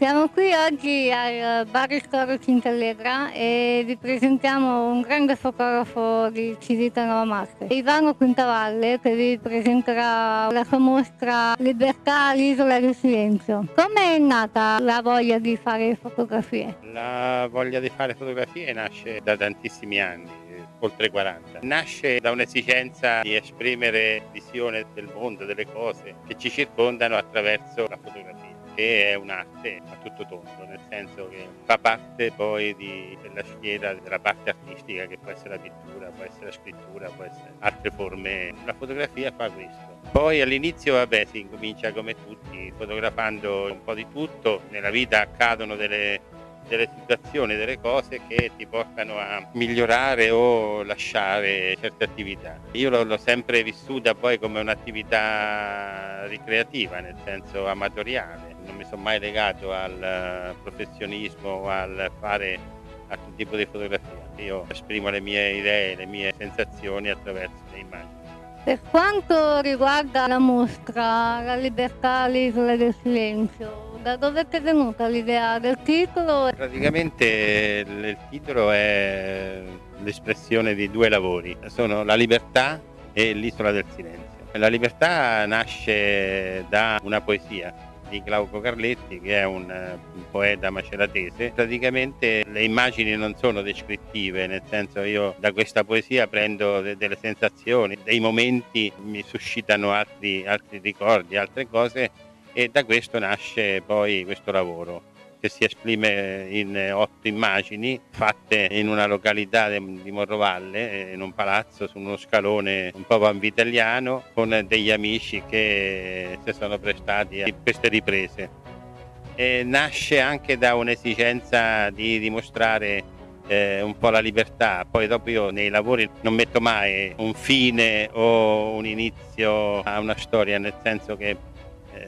Siamo qui oggi al Bar Ristoro Cintallegra e vi presentiamo un grande fotografo di Civita Nova Marte, Ivano Quintavalle, che vi presenterà la sua mostra Libertà all'isola del silenzio. Come è nata la voglia di fare fotografie? La voglia di fare fotografie nasce da tantissimi anni oltre 40. Nasce da un'esigenza di esprimere visione del mondo, delle cose che ci circondano attraverso la fotografia che è un'arte a tutto tondo, nel senso che fa parte poi di, della schiera della parte artistica che può essere la pittura, può essere la scrittura, può essere altre forme. La fotografia fa questo. Poi all'inizio vabbè si incomincia come tutti fotografando un po' di tutto, nella vita accadono delle delle situazioni, delle cose che ti portano a migliorare o lasciare certe attività. Io l'ho, sempre vissuta poi come un'attività ricreativa, nel senso amatoriale, non mi sono mai legato al professionismo o al fare altro tipo di fotografia. Io esprimo le mie idee, le mie sensazioni attraverso le immagini. Per quanto riguarda la mostra La libertà all'isola del silenzio, da dove è venuta l'idea del titolo? Praticamente il titolo è l'espressione di due lavori, sono La libertà e l'Isola del silenzio. La libertà nasce da una poesia di Glauco Carletti che è un, un, poeta maceratese. Praticamente le immagini non sono descrittive, nel senso io da questa poesia prendo de delle sensazioni, dei momenti mi suscitano altri, altri ricordi, altre cose e da questo nasce poi questo lavoro che si esprime in otto immagini fatte in una località di Morrovalle, in un palazzo su uno scalone un po' vanvitelliano con degli amici che si sono prestati a queste riprese. E nasce anche da un'esigenza di dimostrare eh, un po' la libertà, poi dopo io nei lavori non metto mai un fine o un inizio a una storia, nel senso che eh,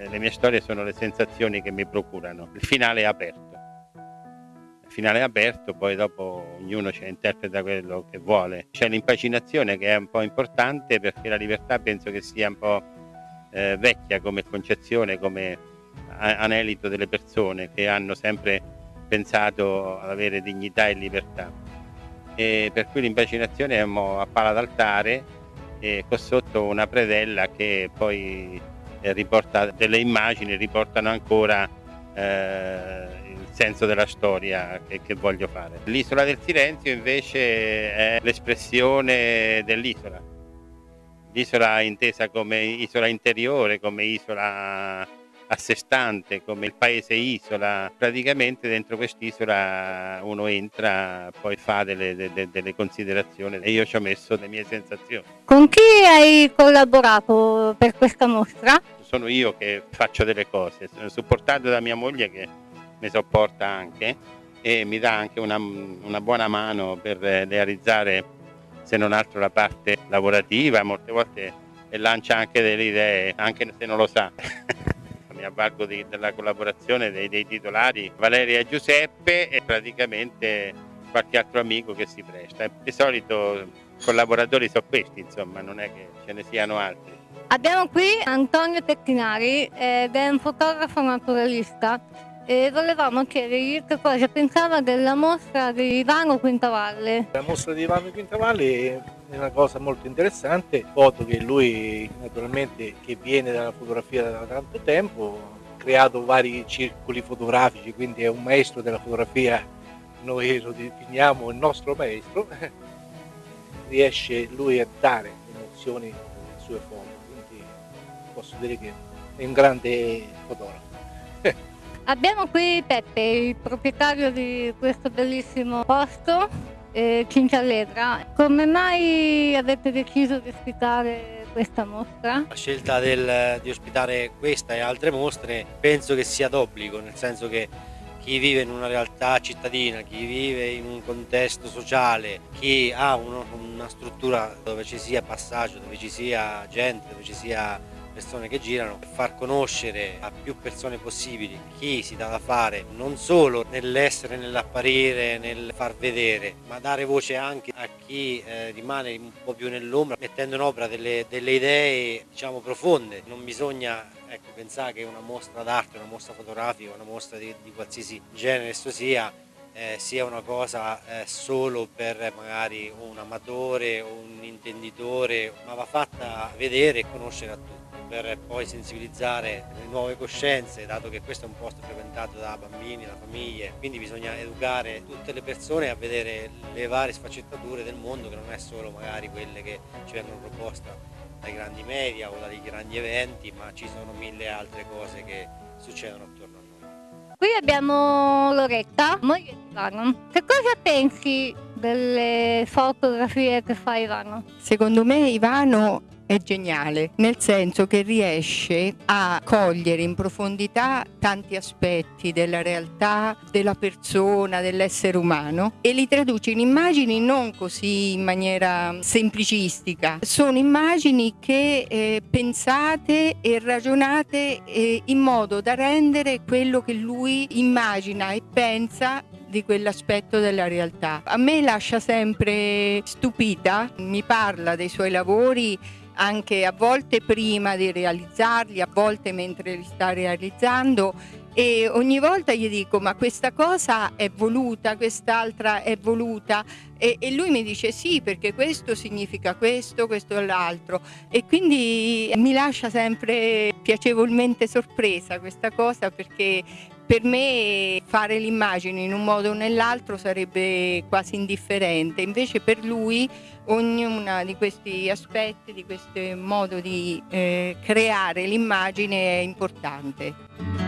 le mie storie sono le sensazioni che mi procurano. Il finale è aperto. Il finale è aperto, poi dopo ognuno ci interpreta quello che vuole. C'è l'impaginazione che è un po' importante perché la libertà penso che sia un po' eh, vecchia come concezione, come anelito delle persone che hanno sempre pensato ad avere dignità e libertà. E per cui l'impaginazione è a pala d'altare e con sotto una predella che poi riporta delle immagini, riportano ancora eh, il senso della storia che, che voglio fare. L'isola del silenzio invece è l'espressione dell'isola. L'isola intesa come isola interiore, come isola a sé stante, come il paese isola. Praticamente dentro quest'isola uno entra, poi fa delle, delle, delle, considerazioni e io ci ho messo le mie sensazioni. Con chi hai collaborato per questa mostra? Sono io che faccio delle cose, sono supportato da mia moglie che mi sopporta anche e mi dà anche una, una buona mano per realizzare se non altro la parte lavorativa, molte volte e lancia anche delle idee, anche se non lo sa. mi avvalgo di, della collaborazione dei, dei, titolari Valeria e Giuseppe e praticamente qualche altro amico che si presta. Di solito collaboratori sono questi, insomma, non è che ce ne siano altri. Abbiamo qui Antonio Tecchinari ed è un fotografo naturalista e volevamo chiedergli che cosa pensava della mostra di Ivano Quintavalle. La mostra di Ivano Quintavalle è una cosa molto interessante, foto che lui naturalmente che viene dalla fotografia da tanto tempo, ha creato vari circoli fotografici, quindi è un maestro della fotografia, noi lo definiamo il nostro maestro, riesce lui a dare emozioni alle sue foto, quindi posso dire che è un grande fotografo. Abbiamo qui Peppe, il proprietario di questo bellissimo posto, eh, Cincialletra. Come mai avete deciso di ospitare questa mostra? La scelta del, di ospitare questa e altre mostre penso che sia d'obbligo, nel senso che chi vive in una realtà cittadina, chi vive in un contesto sociale, chi ha uno, una struttura dove ci sia passaggio, dove ci sia gente, dove ci sia persone che girano, far conoscere a più persone possibili chi si dà da fare, non solo nell'essere, nell'apparire, nel far vedere, ma dare voce anche a chi eh, rimane un po' più nell'ombra, mettendo in opera delle, delle idee diciamo profonde. Non bisogna ecco, pensare che una mostra d'arte, una mostra fotografica, una mostra di, di qualsiasi genere esso sia, eh, sia una cosa eh, solo per magari un amatore o un intenditore, ma va fatta vedere e conoscere a tutti per poi sensibilizzare le nuove coscienze, dato che questo è un posto frequentato da bambini, da famiglie, quindi bisogna educare tutte le persone a vedere le varie sfaccettature del mondo che non è solo magari quelle che ci vengono proposte dai grandi media o dai grandi eventi, ma ci sono mille altre cose che succedono attorno a noi. Qui abbiamo Loretta, moglie di Ivano. Che cosa pensi delle fotografie che fa Ivano? Secondo me Ivano è geniale, nel senso che riesce a cogliere in profondità tanti aspetti della realtà, della persona, dell'essere umano e li traduce in immagini non così in maniera semplicistica, sono immagini che eh, pensate e ragionate eh, in modo da rendere quello che lui immagina e pensa di quell'aspetto della realtà. A me lascia sempre stupita, mi parla dei suoi lavori anche a volte prima di realizzarli, a volte mentre li sta realizzando e ogni volta gli dico ma questa cosa è voluta, quest'altra è voluta? E, e, lui mi dice sì perché questo significa questo, questo e l'altro. E quindi mi lascia sempre piacevolmente sorpresa questa cosa perché per me fare l'immagine in un modo o nell'altro sarebbe quasi indifferente, invece per lui ognuno di questi aspetti, di questo modo di eh, creare l'immagine è importante.